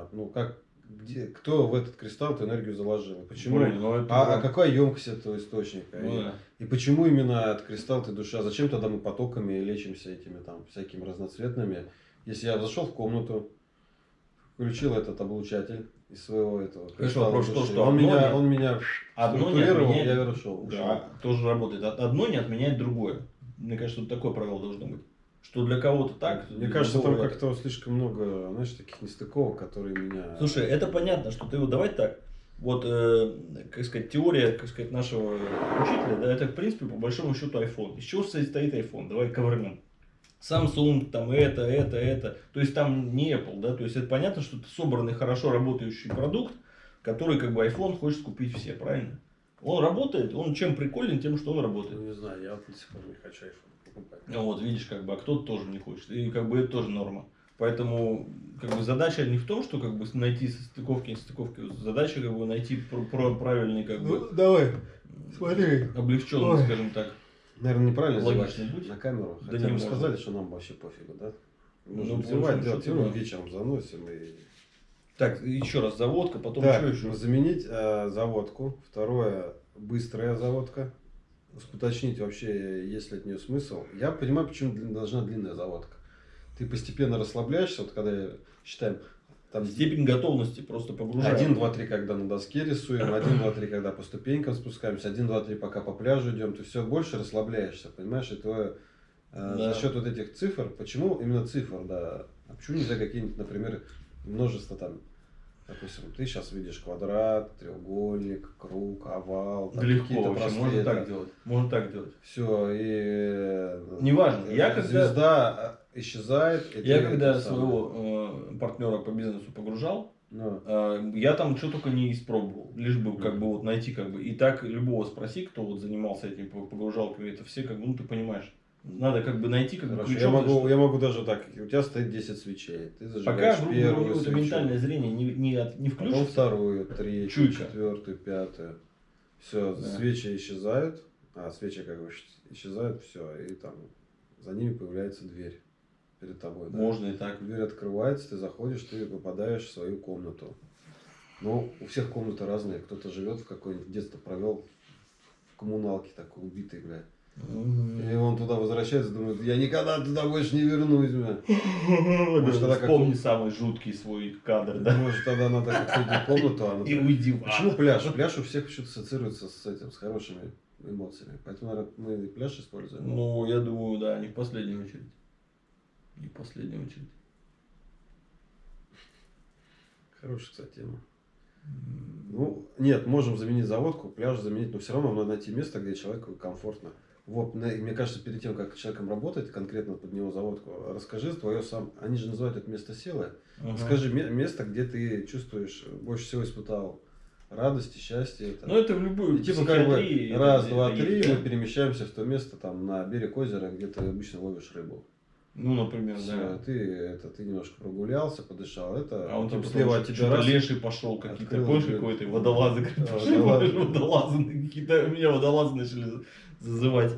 она, ну как, где, кто в этот кристалл эту энергию заложил? Почему? Блин, ну это а, а какая емкость этого источника? Ну и, да. и почему именно от кристалл ты душа? Зачем тогда мы потоками лечимся этими там всякими разноцветными? Если я зашел в комнату, включил этот облучатель из своего этого кристалла том, души, что он меня, не- он меня Одно не отменяет- я ушел. Да, тоже работает. Од- Одно не отменяет другое. Мне кажется, вот такое правило должно быть. Что для кого-то так. Мне кажется, там как-то слишком много, знаешь, таких нестыковок, которые меня... Слушай, это понятно, что ты вот давай так. Вот, э, как сказать, теория, как сказать, нашего учителя, да, это, в принципе, по большому счету iPhone. Из чего состоит iPhone? Давай ковырнем. Samsung, там это, это, это. То есть там не Apple, да, то есть это понятно, что это собранный, хорошо работающий продукт, который как бы iPhone хочет купить все, правильно? Он работает, он чем приколен, тем, что он работает. Ну, не знаю, я вот до сих пор не хочу iPhone. Ну вот, видишь, как бы, а кто-то тоже не хочет. И как бы это тоже норма. Поэтому как бы задача не в том, что как бы найти состыковки, нестыковки. Задача как бы найти пр- про- правильный как бы Ну, давай, смотри. облегченный, Ой. скажем так. Наверное, неправильно Логичный путь. на камеру. Да Хотя не бы можно. сказали, что нам вообще пофигу, да? Ну, по зевать, большому делать, ну, да. вечером заносим и... Так, еще раз заводка, потом Так, что еще? заменить э, заводку. Второе, быстрая заводка. Уточнить вообще, есть ли от нее смысл. Я понимаю, почему должна длинная заводка. Ты постепенно расслабляешься, вот когда считаем, там Степень готовности просто погружаем. Один, два, три, когда на доске рисуем, один, два, три, когда по ступенькам спускаемся, один, два, три, пока по пляжу идем, ты все больше расслабляешься, понимаешь, и твое, э, Да. за счет вот этих цифр, почему именно цифр, да, а почему нельзя какие-нибудь, например, множество там, допустим, ты сейчас видишь квадрат, треугольник, круг, овал, там Да легко вообще, можно так делать. Можно так делать. Все, и э, Неважно, я э, когда- звезда э, исчезает. Я когда своего э, партнера по бизнесу погружал, Ну, Э, Я там что только не испробовал, лишь бы как бы вот найти как бы. И так любого спроси, кто вот занимался этим по- погружалками, это все как бы, ну ты понимаешь, надо как бы найти как Хорошо, я могу, что- я могу даже так, у тебя стоит 10 свечей, ты Пока, зажигаешь у первую свечу, ментальное зрение не, не, от- не потом включится. вторую, третью, Чуйка. четвертую, пятую. Все, Да. свечи исчезают, а свечи как бы исчезают, все, и там за ними появляется дверь перед тобой. да. Можно и так. Дверь открывается, ты заходишь, ты попадаешь в свою комнату. Ну, у всех комнаты разные. Кто-то живет в какое-нибудь детство провел в коммуналке такой убитый, блядь. И он туда возвращается, думает, я никогда туда больше не вернусь. Может, тогда как- Вспомни самый жуткий свой кадр, да? Может, тогда надо какую-то комнату, а И надо- уйди в. Почему пляж? Пляж у всех почему-то ассоциируется с этим, с хорошими эмоциями. Поэтому, наверное, мы и пляж используем. Ну, я думаю, да, не в последнюю очередь. Не в последнюю очередь. Хорошая, кстати, тема. Ну, нет, можем заменить заводку, пляж заменить, но все равно надо найти место, где человеку комфортно. Вот, мне кажется, перед тем, как с человеком работать, конкретно под него заводку, расскажи твое сам, они же называют это место силы. Ага. Скажи ме- место, где ты чувствуешь, больше всего испытал радости, счастье. это. Ну, это в любую И типа как бы раз, это два, три, мы перемещаемся в то место, там, на берег озера, где ты обычно ловишь рыбу. Ну, например, Всё, да. ты, это, ты немножко прогулялся, подышал, это, А он потом типа слева от тебя раз, леший пошел, какие-то, помнишь, какой-то водолазы, Да, водолазы. какие-то, меня водолазы начали зазывать.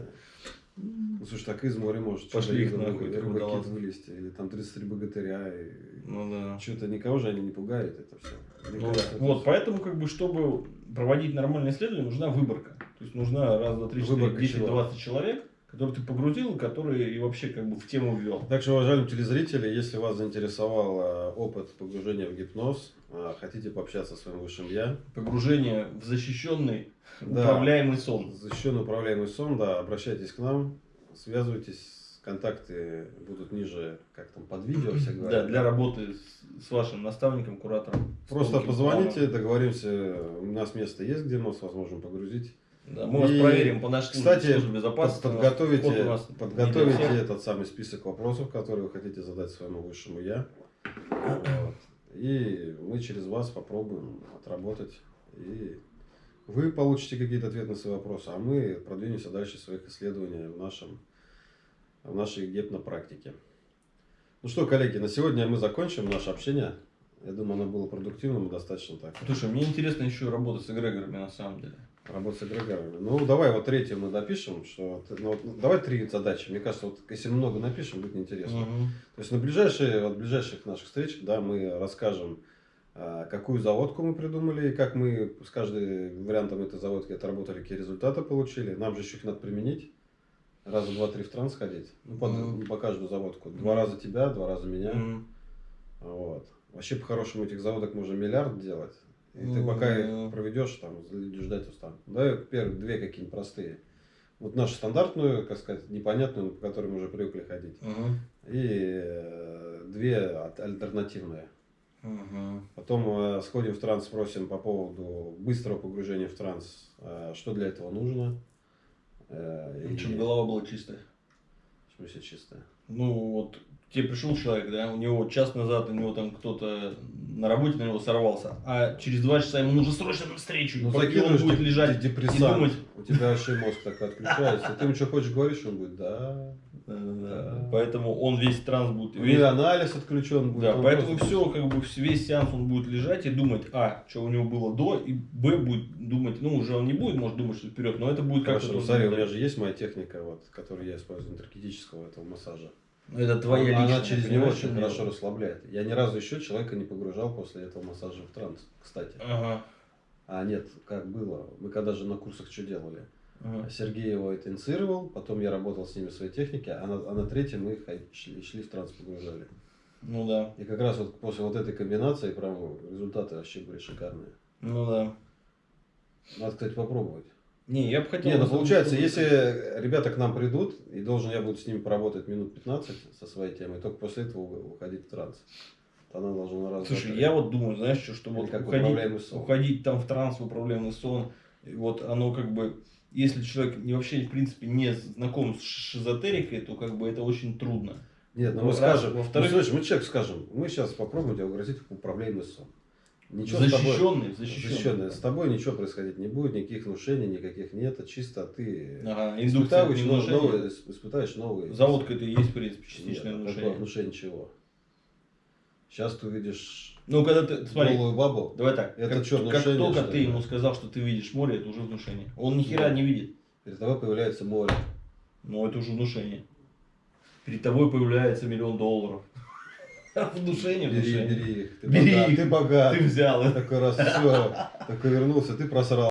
Ну, слушай, так из моря может Пошли их нахуй, рыба- так рыбакит водолазы. вылезти, или там 33 богатыря, и Ну да. что-то никого же они не пугают, это все. Ну да. Вот, поэтому, как бы, чтобы проводить нормальное исследование, нужна выборка. То есть нужна раз, два, три, четыре, десять, двадцать человек, которых ты погрузил, и которые и вообще как бы в тему ввел. Так что, уважаемые телезрители, если вас заинтересовал э, опыт погружения в гипноз, э, хотите пообщаться со своим высшим я, Погружение в защищенный, Да. управляемый сон. защищенный управляемый сон, да, обращайтесь к нам, связывайтесь, контакты будут ниже, как там, под видео, все Да, для работы с, с вашим наставником, куратором. с Просто позвоните, планом. договоримся, у нас место есть, где нас возможно погрузить. Да, мы вас И, проверим по нашей Кстати, службе безопасности. подготовите, не подготовите этот самый список вопросов, которые вы хотите задать своему высшему я. Вот. И мы через вас попробуем отработать. И вы получите какие-то ответы на свои вопросы, а мы продвинемся дальше в своих исследованиях в, нашем, в нашей гепнопрактике. Ну что, коллеги, на сегодня мы закончим наше общение. Я думаю, оно было продуктивным и достаточно так. Слушай, мне интересно еще работать с эгрегорами на самом деле. Работать с эгрегорами. Ну, давай вот третью мы допишем. Что, ну, вот давай три задачи. Мне кажется, вот если много напишем, будет неинтересно. Мгм. То есть на ближайшие, вот ближайших наших встречах, да, мы расскажем а, какую заводку мы придумали, и как мы с каждым вариантом этой заводки отработали, какие результаты получили. Нам же еще их надо применить. Раза два-три в транс ходить. Ну, по, Мгм. по каждую заводку. Два Мгм. раза тебя, два раза меня. Мгм. Вот. Вообще, по-хорошему, этих заводок можно миллиард делать. И ты пока их проведешь, там, ждать устанут. Да, первые две какие-нибудь простые. Вот нашу стандартную, как сказать, непонятную, по которой мы уже привыкли ходить. Мгм. И э, две альтернативные. Мгм. Потом э, сходим в транс, спросим по поводу быстрого погружения в транс, э, что для этого нужно. Э, и- Чтобы голова была чистая. В смысле чистая. Ну, вот тебе пришел человек, да, у него час назад, у него там кто-то на работе на него сорвался, а через два часа ему нужно срочно на встречу. Ну, закидываешь будет лежать и депрессант, думать. у тебя вообще мозг такой отключается. Ты ему что хочешь говоришь, он будет, да. Поэтому он весь транс будет. У Весь... него анализ отключен будет. Да, поэтому просто- все, как бы весь сеанс он будет лежать и думать, а, что у него было до, и б, будет думать, ну, уже он не будет, может, думать, что вперед, но это будет как-то... Хорошо, ну, смотри, у меня же есть моя техника, вот, которую я использую, энергетического этого массажа. Это твоя Она личная, через него очень хорошо расслабляет. Я ни разу еще человека не погружал после этого массажа в транс, кстати. Ага. А нет, как было. Мы когда же на курсах что делали? Сергей его это инициировал, потом я работал с ними в своей технике, а на, а на третьем мы хай- шли, шли в транс погружали. Ну да, И как раз вот после вот этой комбинации прям результаты вообще были шикарные. ну да. Надо, кстати, попробовать. Не, я бы хотел... Не, ну получается, если ребята к нам придут, и должен я буду с ними поработать минут 15 со своей темой, только после этого уходить в транс. Она должна на раз Слушай, я вот думаю, знаешь, что, что Или вот как уходить, уходить там в транс, в управляемый сон, вот оно как бы, если человек не вообще, в принципе, не знаком с шизотерикой, то как бы это очень трудно. Нет, ну Ну, мы скажем, Во-вторых- ну, мы человек скажем, мы сейчас попробуем тебя угрозить в управляемый сон. Ничего с тобой, защищенный, защищенный. защищенный. С тобой ничего происходить не будет, никаких внушений, никаких нет, чисто ты Ага, испытываешь, новые, испытаешь новые. Заводка это и есть, в принципе, Нет, частичное такое внушение. внушение чего? Сейчас ты увидишь Ну, когда ты, смотри, голую бабу, давай так, Это как, чё, как только что ты ему сказал, что ты видишь море, это уже внушение. Он ни хера Да. не видит, перед тобой появляется море. но это уже внушение. Перед тобой появляется миллион долларов. Внушение, Бери, внушение. бери их. Ты Бери богат, их. ты богат. Ты взял. Такой раз все, такой вернулся, ты просрал.